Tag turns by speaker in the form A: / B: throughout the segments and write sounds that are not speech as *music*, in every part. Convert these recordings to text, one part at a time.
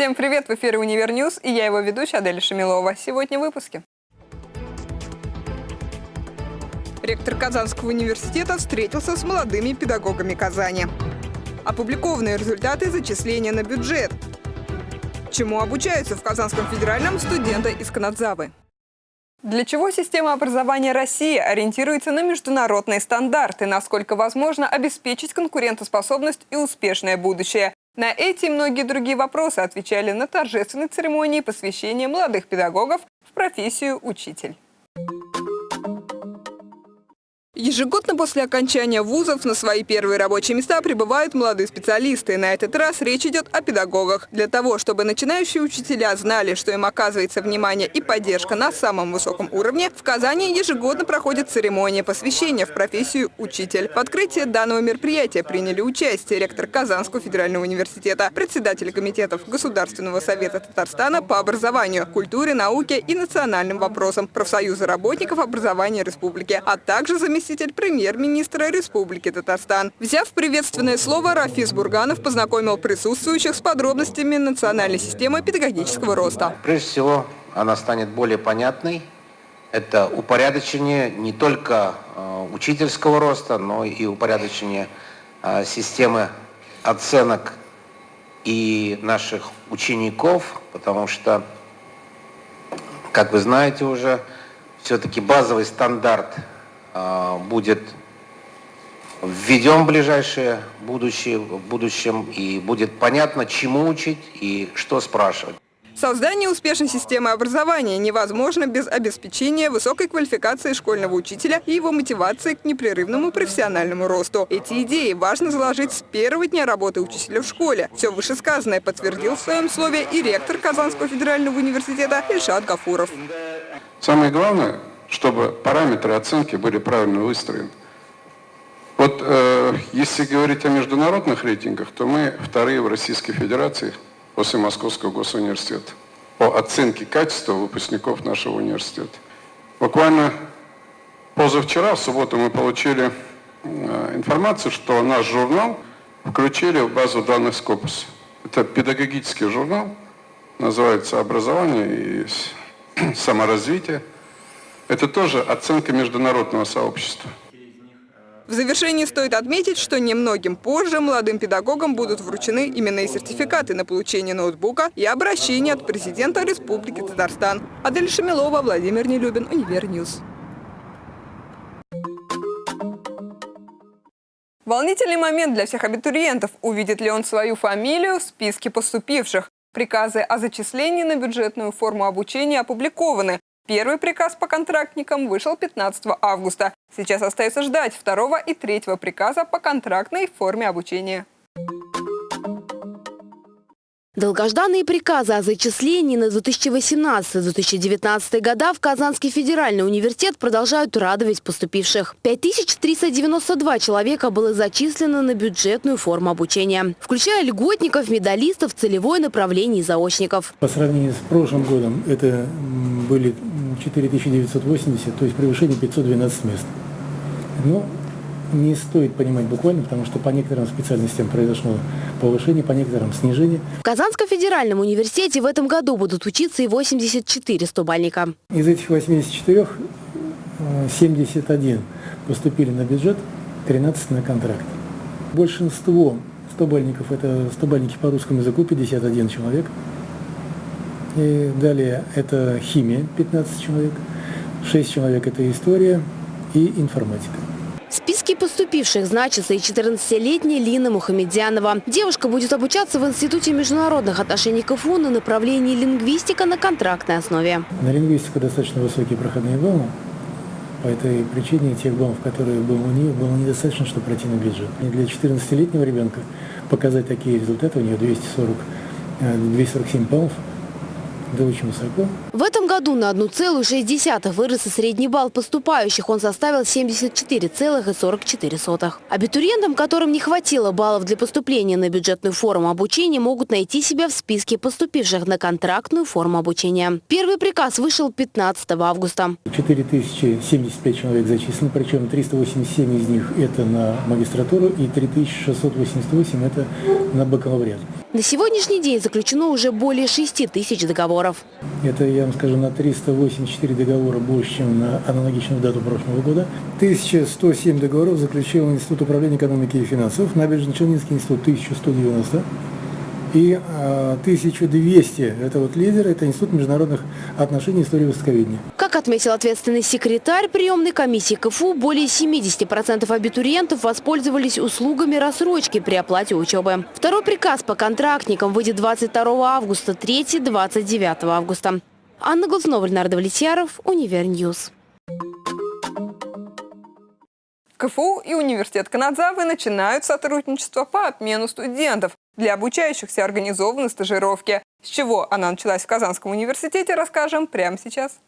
A: Всем привет! В эфире «Универ News» и я его ведущая Аделя Шамилова. Сегодня в выпуске. Ректор Казанского университета встретился с молодыми педагогами Казани. Опубликованные результаты зачисления на бюджет. Чему обучаются в Казанском федеральном студенты из Канадзавы? Для чего система образования России ориентируется на международные стандарты, насколько возможно обеспечить конкурентоспособность и успешное будущее? На эти и многие другие вопросы отвечали на торжественной церемонии посвящения молодых педагогов в профессию учитель. Ежегодно после окончания вузов на свои первые рабочие места прибывают молодые специалисты. На этот раз речь идет о педагогах. Для того, чтобы начинающие учителя знали, что им оказывается внимание и поддержка на самом высоком уровне, в Казани ежегодно проходит церемония посвящения в профессию учитель. В открытии данного мероприятия приняли участие ректор Казанского федерального университета, председатель комитетов Государственного совета Татарстана по образованию, культуре, науке и национальным вопросам, профсоюза работников образования республики, а также заместитель заместитель премьер-министра Республики Татарстан. Взяв приветственное слово, Рафис Бурганов познакомил присутствующих с подробностями национальной системы педагогического роста.
B: Прежде всего, она станет более понятной. Это упорядочение не только э, учительского роста, но и упорядочение э, системы оценок и наших учеников, потому что, как вы знаете уже, все-таки базовый стандарт будет введен в ближайшее будущее, в будущем, и будет понятно, чему учить и что спрашивать.
A: Создание успешной системы образования невозможно без обеспечения высокой квалификации школьного учителя и его мотивации к непрерывному профессиональному росту. Эти идеи важно заложить с первого дня работы учителя в школе. Все вышесказанное подтвердил в своем слове и ректор Казанского федерального университета Ильшат Гафуров.
C: Самое главное чтобы параметры оценки были правильно выстроены. Вот э, если говорить о международных рейтингах, то мы вторые в Российской Федерации после Московского госуниверситета по оценке качества выпускников нашего университета. Буквально позавчера, в субботу, мы получили э, информацию, что наш журнал включили в базу данных Scopus. Это педагогический журнал, называется «Образование и *clears throat* саморазвитие». Это тоже оценка международного сообщества.
A: В завершении стоит отметить, что немногим позже молодым педагогам будут вручены именные сертификаты на получение ноутбука и обращение от президента Республики Татарстан. Адель Шамилова, Владимир Нелюбин, Универ News. Волнительный момент для всех абитуриентов. Увидит ли он свою фамилию в списке поступивших? Приказы о зачислении на бюджетную форму обучения опубликованы. Первый приказ по контрактникам вышел 15 августа. Сейчас остается ждать второго и третьего приказа по контрактной форме обучения.
D: Долгожданные приказы о зачислении на 2018-2019 года в Казанский федеральный университет продолжают радовать поступивших. 5392 человека было зачислено на бюджетную форму обучения, включая льготников, медалистов, целевое направление и заочников.
E: По сравнению с прошлым годом это были 4980, то есть превышение 512 мест. Но не стоит понимать буквально, потому что по некоторым специальностям произошло повышение, по некоторым снижение.
D: В Казанском федеральном университете в этом году будут учиться и 84 стобальника.
E: Из этих 84 71 э, поступили на бюджет, 13 на контракт. Большинство стобальников – это стобальники по русскому языку, 51 человек. И далее это химия, 15 человек, 6 человек – это история и информатика.
D: В списке поступивших значится и 14-летняя Лина Мухамедянова. Девушка будет обучаться в Институте международных отношений КФУ на направлении лингвистика на контрактной основе.
E: На лингвистику достаточно высокие проходные баллы. По этой причине тех баллов, которые было у нее, было недостаточно, чтобы пройти на бюджет. И для 14-летнего ребенка показать такие результаты, у нее 240, 247 баллов – да очень высоко.
D: В этом году на 1,6 вырос и средний балл поступающих. Он составил 74,44. Абитуриентам, которым не хватило баллов для поступления на бюджетную форму обучения, могут найти себя в списке поступивших на контрактную форму обучения. Первый приказ вышел 15 августа.
E: 4075 человек зачислены, причем 387 из них это на магистратуру и 3688 это на бакалавриат.
D: На сегодняшний день заключено уже более 6 тысяч договоров.
E: Это, я вам скажу, на 384 договора больше, чем на аналогичную дату прошлого года. 1107 договоров заключил Институт управления экономики и финансов, Набережно-Челнинский институт 1190 и э, 1200 – это вот лидер, это Институт международных отношений и истории востоковедения.
D: Как отметил ответственный секретарь приемной комиссии КФУ, более 70% абитуриентов воспользовались услугами рассрочки при оплате учебы. Второй приказ по контрактникам выйдет 22 августа, третий – 29 августа. Анна Глазнова, Леонард Влетьяров, Univer News.
A: КФУ и университет Канадзавы начинают сотрудничество по обмену студентов. Для обучающихся организованы стажировки. С чего она началась в Казанском университете, расскажем прямо сейчас.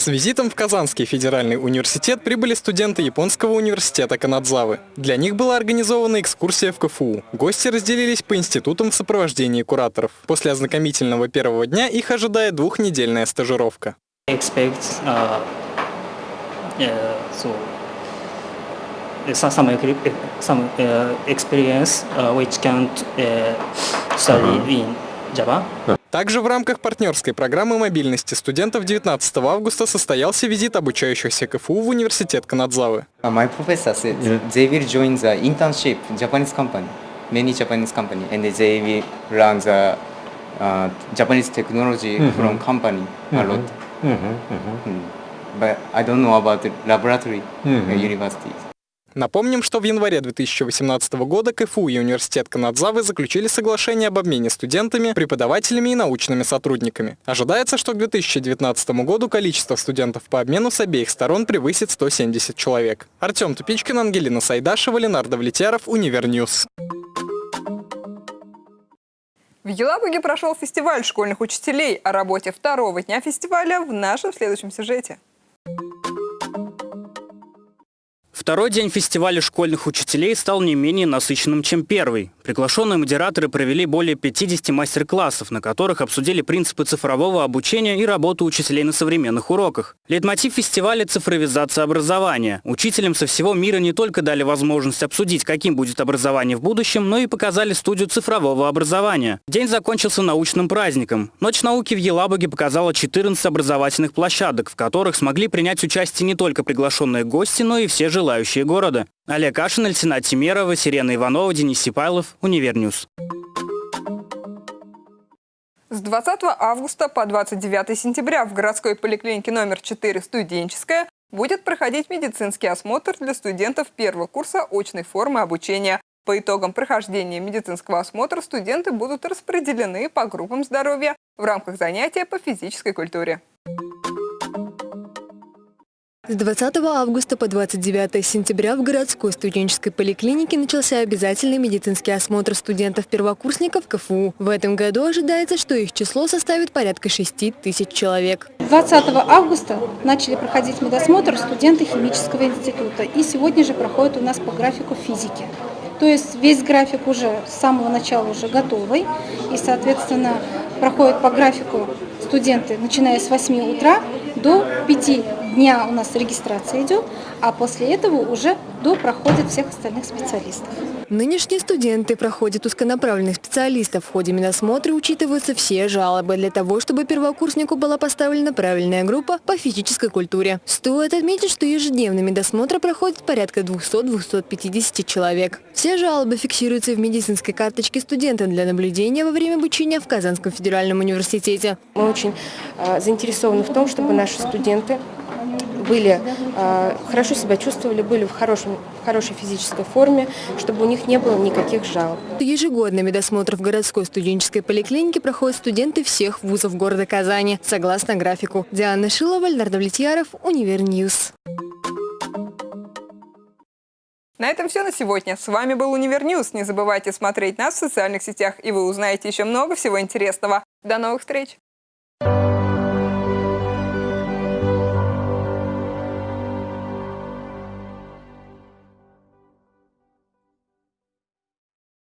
F: С визитом в Казанский федеральный университет прибыли студенты японского университета Канадзавы. Для них была организована экскурсия в КФУ. Гости разделились по институтам в сопровождении кураторов. После ознакомительного первого дня их ожидает двухнедельная стажировка.
G: expect uh, uh, so uh, some some, equi- some uh, experience uh, which can uh, study in Java.
F: Также в рамках партнерской программы мобильности студентов 19 августа состоялся визит обучающихся КФУ в университет Канадзавы.
H: Uh, My professor said they will join the internship Japanese company, many Japanese company, and they will learn the uh, Japanese technology from company a lot. Mm. But I don't know about the laboratory uh, universities.
F: Напомним, что в январе 2018 года КФУ и университет Канадзавы заключили соглашение об обмене студентами, преподавателями и научными сотрудниками. Ожидается, что к 2019 году количество студентов по обмену с обеих сторон превысит 170 человек. Артем Тупичкин, Ангелина Сайдашева, Ленардо Влетьяров, Univer News.
A: В Елабуге прошел фестиваль школьных учителей. О работе второго дня фестиваля в нашем следующем сюжете.
I: Второй день фестиваля школьных учителей стал не менее насыщенным, чем первый. Приглашенные модераторы провели более 50 мастер-классов, на которых обсудили принципы цифрового обучения и работу учителей на современных уроках. Лейтмотив фестиваля – цифровизация образования. Учителям со всего мира не только дали возможность обсудить, каким будет образование в будущем, но и показали студию цифрового образования. День закончился научным праздником. Ночь науки в Елабуге показала 14 образовательных площадок, в которых смогли принять участие не только приглашенные гости, но и все желающие города. Олег Кашин, Альтина Тимерова, Сирена Иванова, Денис Сипайлов, Univer News.
A: С 20 августа по 29 сентября в городской поликлинике номер 4 «Студенческая» будет проходить медицинский осмотр для студентов первого курса очной формы обучения. По итогам прохождения медицинского осмотра студенты будут распределены по группам здоровья в рамках занятия по физической культуре.
J: С 20 августа по 29 сентября в городской студенческой поликлинике начался обязательный медицинский осмотр студентов-первокурсников КФУ. В этом году ожидается, что их число составит порядка 6 тысяч человек.
K: 20 августа начали проходить медосмотр студенты химического института. И сегодня же проходит у нас по графику физики. То есть весь график уже с самого начала уже готовый. И, соответственно, проходит по графику студенты, начиная с 8 утра до 5 дня у нас регистрация идет, а после этого уже до проходят всех остальных специалистов.
J: Нынешние студенты проходят узконаправленных специалистов. В ходе медосмотра учитываются все жалобы для того, чтобы первокурснику была поставлена правильная группа по физической культуре. Стоит отметить, что ежедневно медосмотр проходит порядка 200-250 человек. Все жалобы фиксируются в медицинской карточке студента для наблюдения во время обучения в Казанском федеральном университете.
L: Мы очень э, заинтересованы в том, чтобы наши студенты были э, хорошо себя чувствовали, были в, хорошем, в хорошей физической форме, чтобы у них не было никаких жалоб.
J: Ежегодно медосмотр в городской студенческой поликлинике проходят студенты всех вузов города Казани, согласно графику. Диана Шилова, Леонард Влетьяров, Univer News.
A: На этом все на сегодня. С вами был Univer News. Не забывайте смотреть нас в социальных сетях, и вы узнаете еще много всего интересного. До новых встреч!